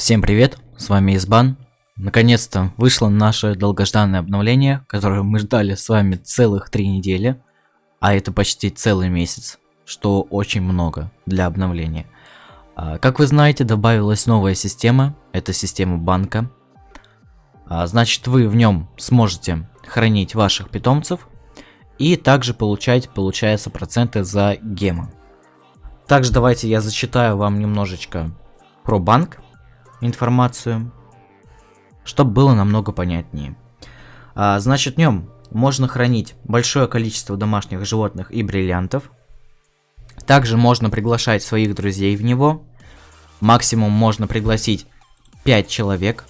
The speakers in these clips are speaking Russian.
Всем привет, с вами Избан. Наконец-то вышло наше долгожданное обновление, которое мы ждали с вами целых три недели, а это почти целый месяц, что очень много для обновления. А, как вы знаете, добавилась новая система, это система банка. А, значит, вы в нем сможете хранить ваших питомцев и также получать, получается, проценты за гемы. Также давайте я зачитаю вам немножечко про банк информацию, чтобы было намного понятнее. А, значит, в нем можно хранить большое количество домашних животных и бриллиантов. Также можно приглашать своих друзей в него. Максимум можно пригласить 5 человек.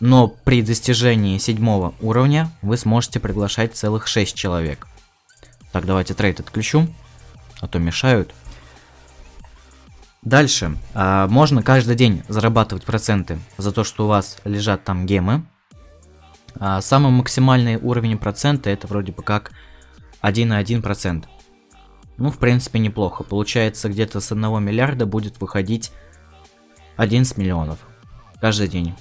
Но при достижении седьмого уровня вы сможете приглашать целых 6 человек. Так, давайте трейд отключу, а то мешают. Дальше. А, можно каждый день зарабатывать проценты за то, что у вас лежат там гемы. А, самый максимальный уровень процента это вроде бы как 1,1%. Ну, в принципе, неплохо. Получается, где-то с 1 миллиарда будет выходить 11 миллионов каждый день.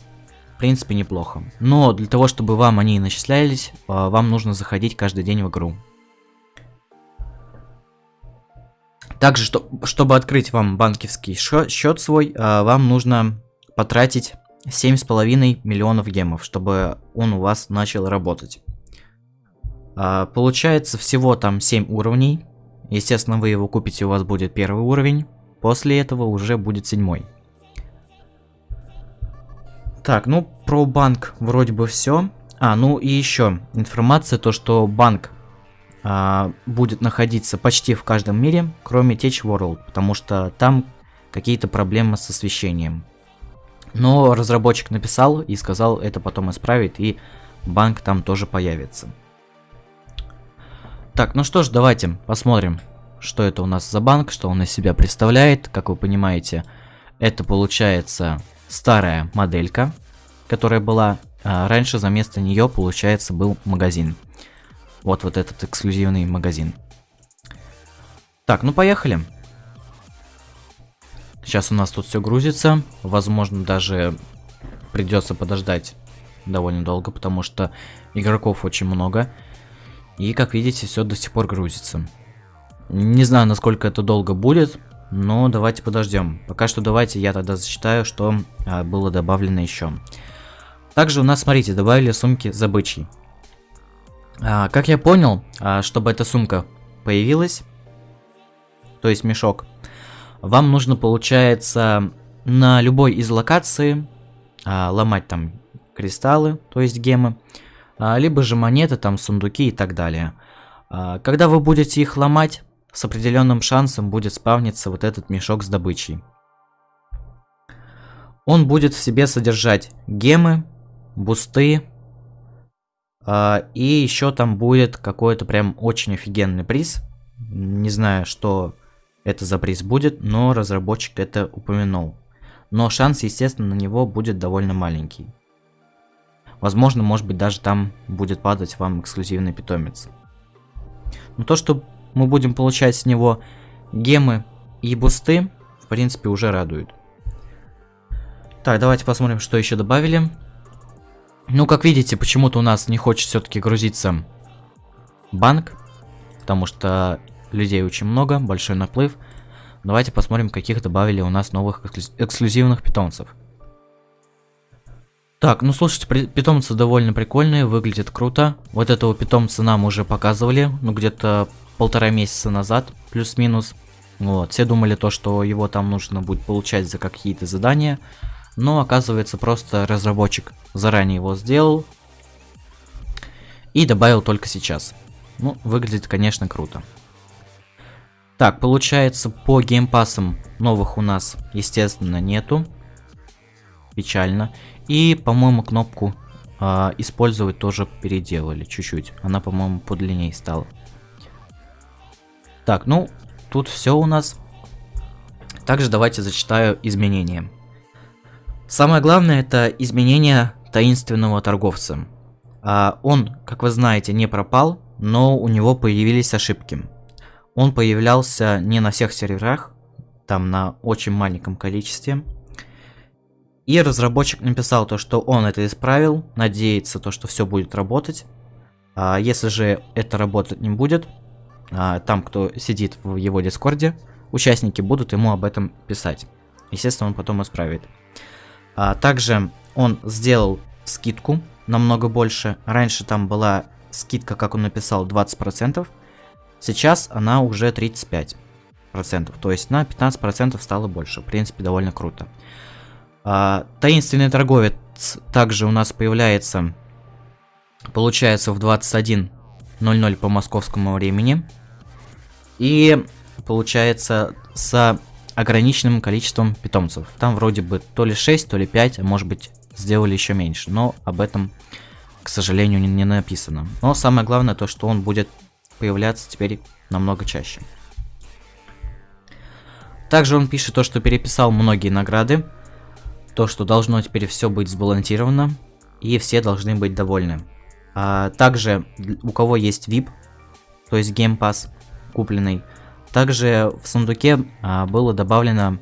В принципе, неплохо. Но для того, чтобы вам они начислялись, а, вам нужно заходить каждый день в игру. Также, что, чтобы открыть вам банковский счет свой, а, вам нужно потратить 7,5 миллионов гемов, чтобы он у вас начал работать. А, получается всего там 7 уровней. Естественно, вы его купите, у вас будет первый уровень. После этого уже будет седьмой. Так, ну про банк вроде бы все. А, ну и еще информация, то что банк а, будет находиться почти в каждом мире, кроме Tech World, потому что там какие-то проблемы с освещением. Но разработчик написал и сказал это потом исправит, и банк там тоже появится. Так, ну что ж, давайте посмотрим, что это у нас за банк, что он из себя представляет. Как вы понимаете, это получается старая моделька, которая была. А раньше за место нее, получается, был магазин. Вот вот этот эксклюзивный магазин. Так, ну поехали. Сейчас у нас тут все грузится. Возможно, даже придется подождать довольно долго, потому что игроков очень много. И, как видите, все до сих пор грузится. Не знаю, насколько это долго будет, но давайте подождем. Пока что давайте я тогда зачитаю, что а, было добавлено еще. Также у нас, смотрите, добавили сумки с добычей. А, как я понял, а, чтобы эта сумка появилась, то есть мешок, вам нужно, получается, на любой из локаций а, ломать там кристаллы, то есть гемы, а, либо же монеты, там сундуки и так далее. А, когда вы будете их ломать, с определенным шансом будет спавниться вот этот мешок с добычей. Он будет в себе содержать гемы, бусты, и еще там будет какой-то прям очень офигенный приз. Не знаю, что это за приз будет, но разработчик это упомянул. Но шанс, естественно, на него будет довольно маленький. Возможно, может быть, даже там будет падать вам эксклюзивный питомец. Но то, что мы будем получать с него гемы и бусты, в принципе, уже радует. Так, давайте посмотрим, что еще добавили. Ну, как видите, почему-то у нас не хочет все-таки грузиться банк, потому что людей очень много, большой наплыв. Давайте посмотрим, каких добавили у нас новых эксклюзивных питомцев. Так, ну слушайте, питомцы довольно прикольные, выглядят круто. Вот этого питомца нам уже показывали, ну где-то полтора месяца назад, плюс-минус. Вот, все думали то, что его там нужно будет получать за какие-то задания но оказывается просто разработчик заранее его сделал и добавил только сейчас. Ну, выглядит, конечно, круто. Так, получается, по геймпасам новых у нас, естественно, нету. Печально. И, по-моему, кнопку э, использовать тоже переделали чуть-чуть. Она, по-моему, подлиннее стала. Так, ну, тут все у нас. Также давайте зачитаю изменения. Самое главное это изменение таинственного торговца. А он, как вы знаете, не пропал, но у него появились ошибки. Он появлялся не на всех серверах, там на очень маленьком количестве. И разработчик написал то, что он это исправил, надеется то, что все будет работать. А если же это работать не будет, а, там, кто сидит в его дискорде, участники будут ему об этом писать. Естественно, он потом исправит. А, также он сделал скидку намного больше. Раньше там была скидка, как он написал, 20%. Сейчас она уже 35%. То есть на 15% стало больше. В принципе, довольно круто. А, таинственный торговец также у нас появляется, получается, в 21.00 по московскому времени. И получается с ограниченным количеством питомцев. Там вроде бы то ли 6, то ли 5, а может быть сделали еще меньше. Но об этом, к сожалению, не, не написано. Но самое главное то, что он будет появляться теперь намного чаще. Также он пишет то, что переписал многие награды. То, что должно теперь все быть сбалансировано. И все должны быть довольны. А также у кого есть VIP, то есть Game Pass купленный, также в сундуке а, было добавлено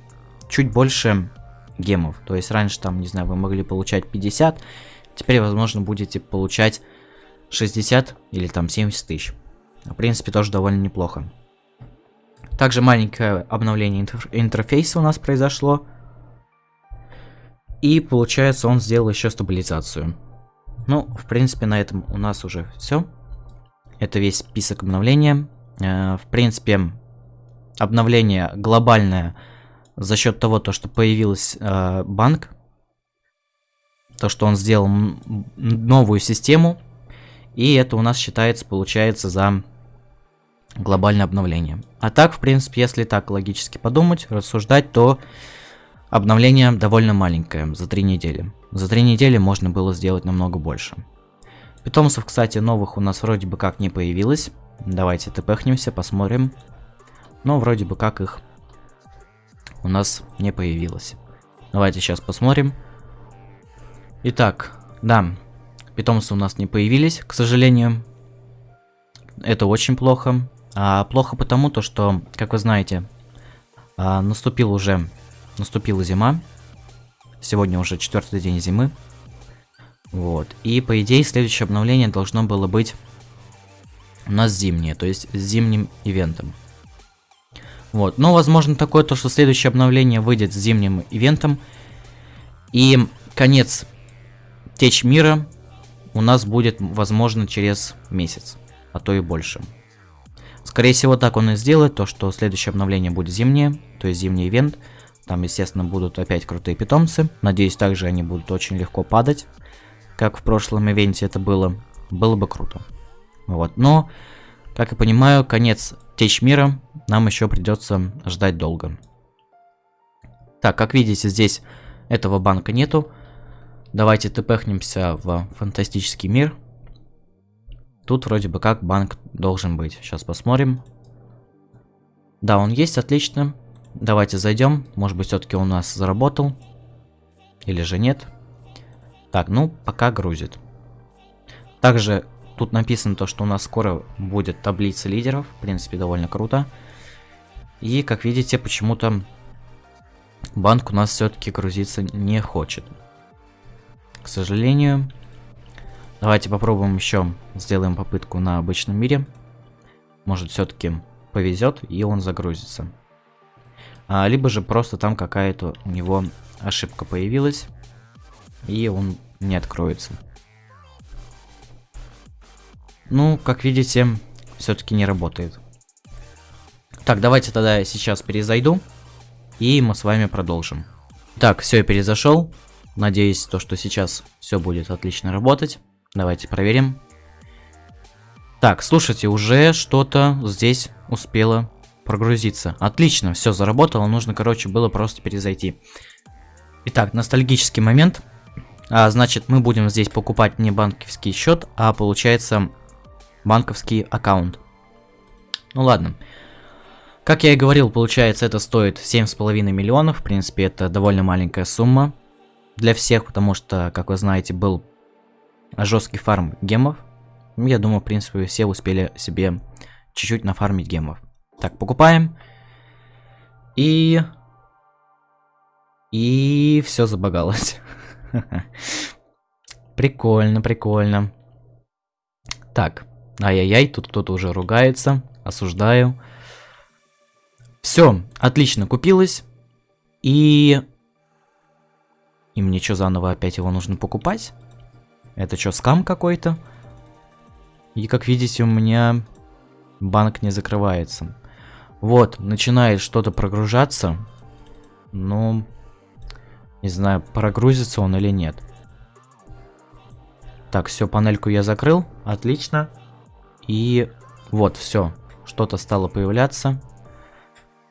чуть больше гемов. То есть раньше там, не знаю, вы могли получать 50, теперь, возможно, будете получать 60 или там 70 тысяч. В принципе, тоже довольно неплохо. Также маленькое обновление интерфейса у нас произошло. И получается, он сделал еще стабилизацию. Ну, в принципе, на этом у нас уже все. Это весь список обновления. Э, в принципе, обновление глобальное за счет того, то, что появился э, банк, то, что он сделал новую систему, и это у нас считается, получается, за глобальное обновление. А так, в принципе, если так логически подумать, рассуждать, то обновление довольно маленькое, за три недели. За три недели можно было сделать намного больше. Питомцев, кстати, новых у нас вроде бы как не появилось. Давайте тпхнемся, посмотрим. Но вроде бы как их у нас не появилось. Давайте сейчас посмотрим. Итак, да, питомцы у нас не появились, к сожалению. Это очень плохо. А, плохо потому, то, что, как вы знаете, а, наступил уже, наступила зима. Сегодня уже четвертый день зимы. Вот. И по идее следующее обновление должно было быть у нас зимнее, то есть с зимним ивентом. Вот, но возможно такое, то что следующее обновление выйдет с зимним ивентом. И конец Течь мира у нас будет, возможно, через месяц, а то и больше. Скорее всего, так он и сделает, то что следующее обновление будет зимнее, то есть зимний ивент. Там, естественно, будут опять крутые питомцы. Надеюсь, также они будут очень легко падать, как в прошлом ивенте это было. Было бы круто. Вот, но, как я понимаю, конец Течь мира нам еще придется ждать долго. Так, как видите, здесь этого банка нету. Давайте тпхнемся в фантастический мир. Тут вроде бы как банк должен быть. Сейчас посмотрим. Да, он есть, отлично. Давайте зайдем. Может быть, все-таки у нас заработал. Или же нет. Так, ну, пока грузит. Также Тут написано то, что у нас скоро будет таблица лидеров. В принципе, довольно круто. И, как видите, почему-то банк у нас все-таки грузиться не хочет. К сожалению. Давайте попробуем еще. Сделаем попытку на обычном мире. Может, все-таки повезет, и он загрузится. А, либо же просто там какая-то у него ошибка появилась, и он не откроется. Ну, как видите, все-таки не работает. Так, давайте тогда я сейчас перезайду. И мы с вами продолжим. Так, все, я перезашел. Надеюсь, то, что сейчас все будет отлично работать. Давайте проверим. Так, слушайте, уже что-то здесь успело прогрузиться. Отлично, все заработало. Нужно, короче, было просто перезайти. Итак, ностальгический момент. А, значит, мы будем здесь покупать не банковский счет, а получается банковский аккаунт. Ну ладно. Как я и говорил, получается это стоит 7,5 миллионов. В принципе, это довольно маленькая сумма для всех, потому что, как вы знаете, был жесткий фарм гемов. Я думаю, в принципе, все успели себе чуть-чуть нафармить гемов. Так, покупаем. И... И все забагалось. Прикольно, прикольно. Так, ай-яй-яй, тут кто-то уже ругается, осуждаю. Все, отлично, купилось. И... И мне что, заново опять его нужно покупать? Это что, скам какой-то? И как видите, у меня банк не закрывается. Вот, начинает что-то прогружаться. Ну, не знаю, прогрузится он или нет. Так, все, панельку я закрыл. Отлично. И вот, все. Что-то стало появляться.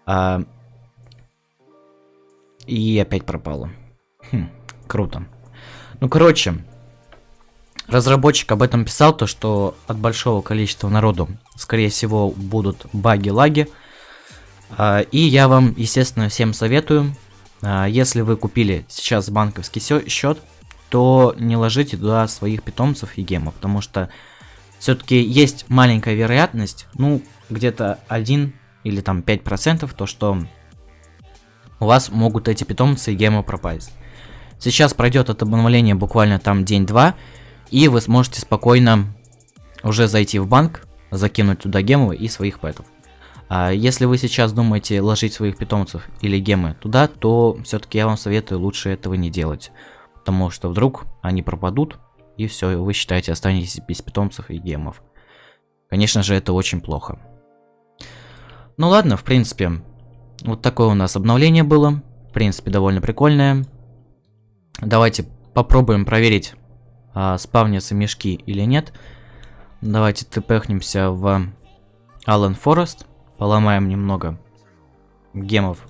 А... И опять пропало. Хм, круто. Ну, короче, разработчик об этом писал, то что от большого количества народу, скорее всего, будут баги-лаги. А, и я вам, естественно, всем советую, а, если вы купили сейчас банковский счет, то не ложите туда своих питомцев и гемов, потому что все-таки есть маленькая вероятность, ну, где-то 1 или там 5%, то что у вас могут эти питомцы и гемы пропасть. Сейчас пройдет это обновление буквально там день-два, и вы сможете спокойно уже зайти в банк, закинуть туда гемы и своих пэтов. А если вы сейчас думаете ложить своих питомцев или гемы туда, то все-таки я вам советую лучше этого не делать. Потому что вдруг они пропадут, и все, вы считаете останетесь без питомцев и гемов. Конечно же, это очень плохо. Ну ладно, в принципе, вот такое у нас обновление было. В принципе, довольно прикольное. Давайте попробуем проверить, а, спавнятся мешки или нет. Давайте тпхнемся в Аллен Форест поломаем немного гемов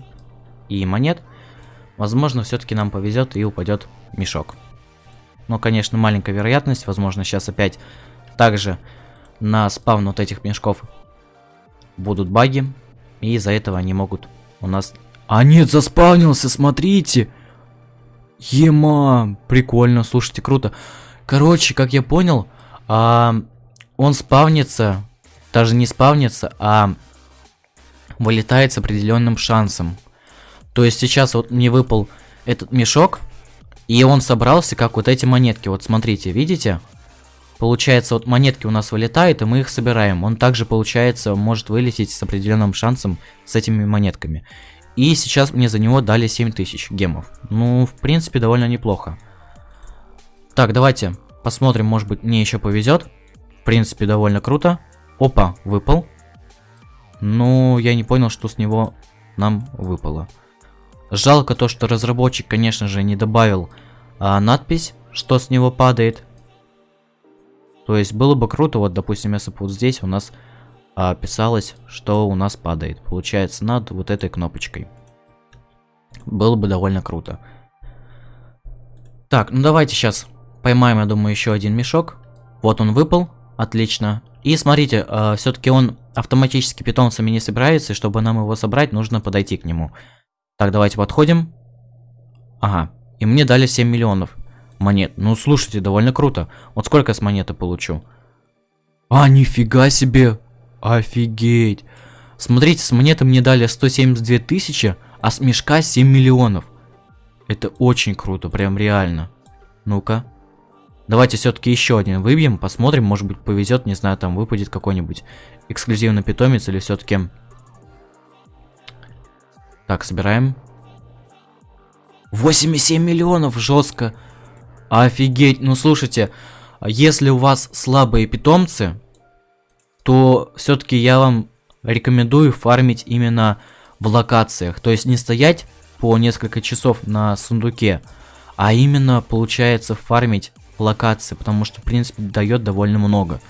и монет, возможно, все-таки нам повезет и упадет мешок. Но, конечно, маленькая вероятность, возможно, сейчас опять также на спавн вот этих мешков будут баги, и из-за этого они могут у нас... А нет, заспавнился, смотрите! Ема, прикольно, слушайте, круто. Короче, как я понял, а, он спавнится, даже не спавнится, а вылетает с определенным шансом. То есть сейчас вот мне выпал этот мешок, и он собрался как вот эти монетки. Вот смотрите, видите? Получается, вот монетки у нас вылетают, и мы их собираем. Он также, получается, может вылететь с определенным шансом с этими монетками. И сейчас мне за него дали 7000 гемов. Ну, в принципе, довольно неплохо. Так, давайте посмотрим, может быть, мне еще повезет. В принципе, довольно круто. Опа, выпал. Ну, я не понял, что с него нам выпало. Жалко то, что разработчик, конечно же, не добавил а, надпись, что с него падает. То есть было бы круто, вот, допустим, если бы вот здесь у нас а, писалось, что у нас падает. Получается, над вот этой кнопочкой. Было бы довольно круто. Так, ну давайте сейчас поймаем, я думаю, еще один мешок. Вот он выпал, отлично. И смотрите, э, все-таки он автоматически питомцами не собирается, и чтобы нам его собрать, нужно подойти к нему. Так, давайте подходим. Ага, и мне дали 7 миллионов монет. Ну, слушайте, довольно круто. Вот сколько с монеты получу? А, нифига себе! Офигеть! Смотрите, с монеты мне дали 172 тысячи, а с мешка 7 миллионов. Это очень круто, прям реально. Ну-ка. Давайте все-таки еще один выбьем, посмотрим, может быть повезет, не знаю, там выпадет какой-нибудь эксклюзивный питомец или все-таки... Так, собираем. 8,7 миллионов, жестко. Офигеть, ну слушайте, если у вас слабые питомцы, то все-таки я вам рекомендую фармить именно в локациях. То есть не стоять по несколько часов на сундуке, а именно получается фармить локации, потому что, в принципе, дает довольно много.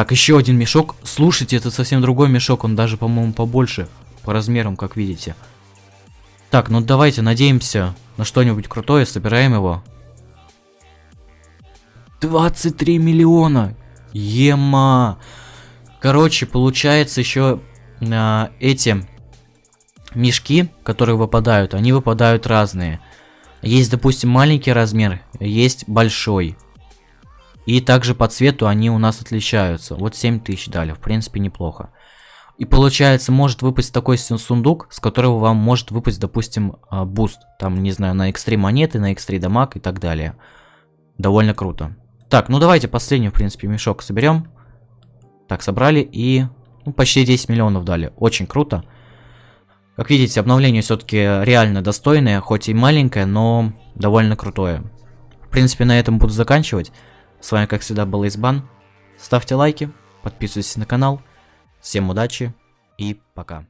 Так, еще один мешок. Слушайте, это совсем другой мешок, он даже, по-моему, побольше по размерам, как видите. Так, ну давайте надеемся на что-нибудь крутое, собираем его. 23 миллиона! Ема! Короче, получается еще а, эти мешки, которые выпадают, они выпадают разные. Есть, допустим, маленький размер, есть большой. И также по цвету они у нас отличаются. Вот 7000 дали, в принципе, неплохо. И получается, может выпасть такой сундук, с которого вам может выпасть, допустим, а, буст. Там, не знаю, на x3 монеты, на x3 дамаг и так далее. Довольно круто. Так, ну давайте последний, в принципе, мешок соберем. Так, собрали и ну, почти 10 миллионов дали. Очень круто. Как видите, обновление все-таки реально достойное, хоть и маленькое, но довольно крутое. В принципе, на этом буду заканчивать. С вами, как всегда, был Избан. Ставьте лайки, подписывайтесь на канал. Всем удачи и пока.